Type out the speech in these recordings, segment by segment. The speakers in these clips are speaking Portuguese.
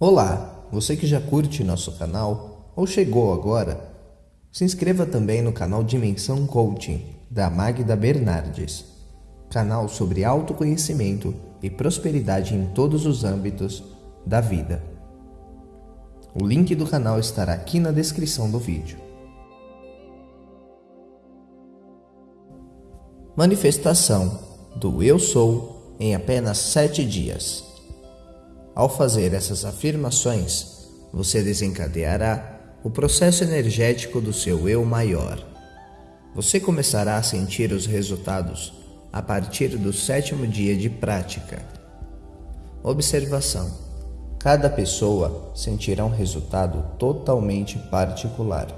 Olá, você que já curte nosso canal ou chegou agora, se inscreva também no canal Dimensão Coaching da Magda Bernardes, canal sobre autoconhecimento e prosperidade em todos os âmbitos da vida. O link do canal estará aqui na descrição do vídeo. Manifestação do Eu Sou em apenas sete dias. Ao fazer essas afirmações, você desencadeará o processo energético do seu eu maior. Você começará a sentir os resultados a partir do sétimo dia de prática. Observação: cada pessoa sentirá um resultado totalmente particular,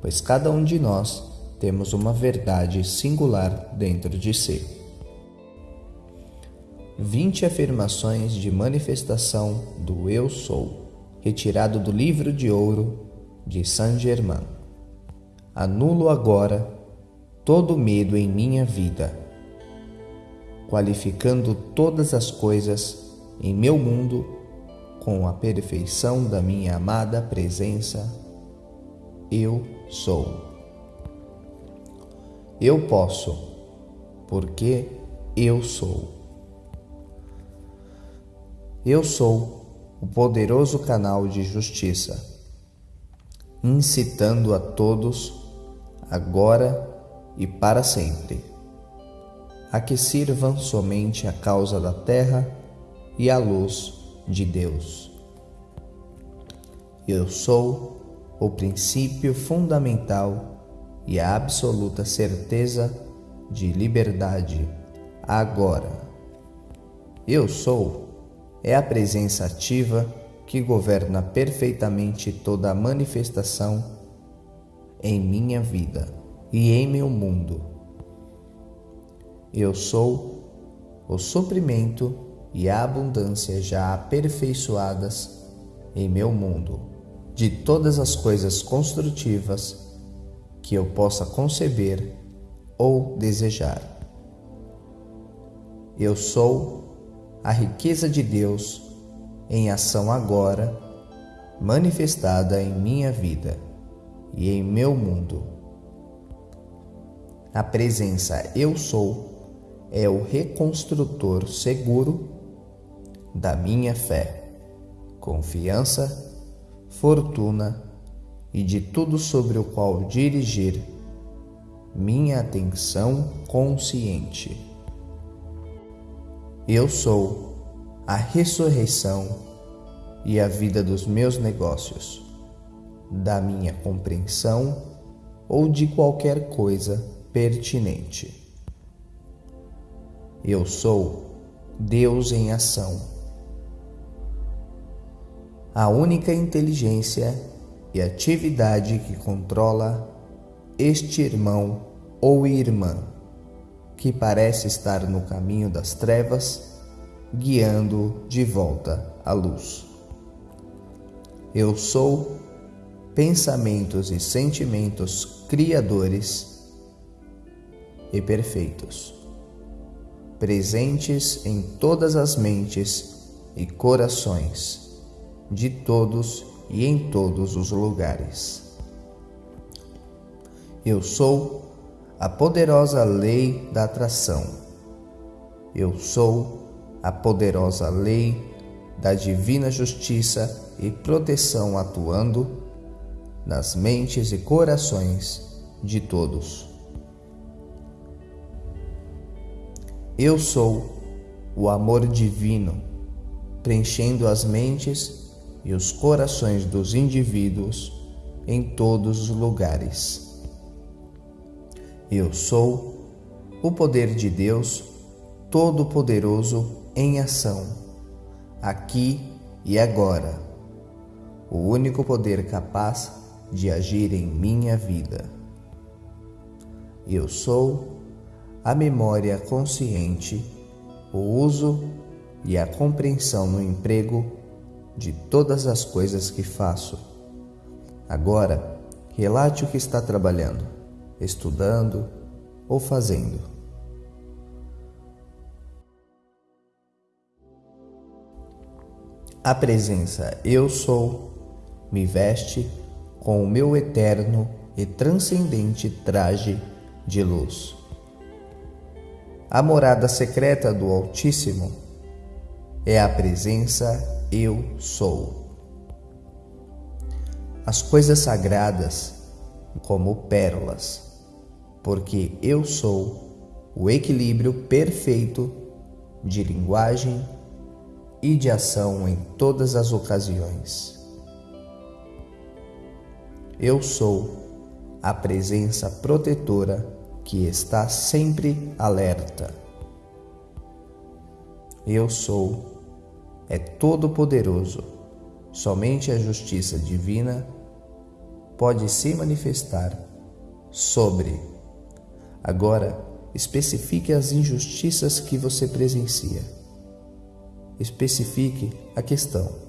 pois cada um de nós temos uma verdade singular dentro de si. 20 afirmações de manifestação do Eu Sou, retirado do livro de ouro de Saint Germain. Anulo agora todo medo em minha vida, qualificando todas as coisas em meu mundo com a perfeição da minha amada presença. Eu sou. Eu posso, porque eu sou. Eu sou o poderoso canal de justiça, incitando a todos, agora e para sempre, a que sirvam somente a causa da terra e a luz de Deus. Eu sou o princípio fundamental e a absoluta certeza de liberdade agora. Eu sou é a presença ativa que governa perfeitamente toda a manifestação em minha vida e em meu mundo. Eu sou o suprimento e a abundância já aperfeiçoadas em meu mundo de todas as coisas construtivas que eu possa conceber ou desejar. Eu sou a riqueza de Deus em ação agora, manifestada em minha vida e em meu mundo. A presença Eu Sou é o reconstrutor seguro da minha fé, confiança, fortuna e de tudo sobre o qual dirigir minha atenção consciente. Eu sou a ressurreição e a vida dos meus negócios, da minha compreensão ou de qualquer coisa pertinente. Eu sou Deus em ação. A única inteligência e atividade que controla este irmão ou irmã que parece estar no caminho das trevas, guiando de volta à luz. Eu sou pensamentos e sentimentos criadores e perfeitos, presentes em todas as mentes e corações de todos e em todos os lugares. Eu sou a poderosa lei da atração. Eu sou a poderosa lei da divina justiça e proteção atuando nas mentes e corações de todos. Eu sou o amor divino, preenchendo as mentes e os corações dos indivíduos em todos os lugares. Eu sou o poder de Deus Todo-Poderoso em ação, aqui e agora, o único poder capaz de agir em minha vida. Eu sou a memória consciente, o uso e a compreensão no emprego de todas as coisas que faço. Agora, relate o que está trabalhando, estudando ou fazendo. A presença Eu Sou me veste com o meu eterno e transcendente traje de luz. A morada secreta do Altíssimo é a presença Eu Sou. As coisas sagradas como pérolas, porque eu sou o equilíbrio perfeito de linguagem e de ação em todas as ocasiões. Eu sou a presença protetora que está sempre alerta. Eu sou é todo-poderoso. Somente a justiça divina pode se manifestar sobre. Agora, especifique as injustiças que você presencia. Especifique a questão.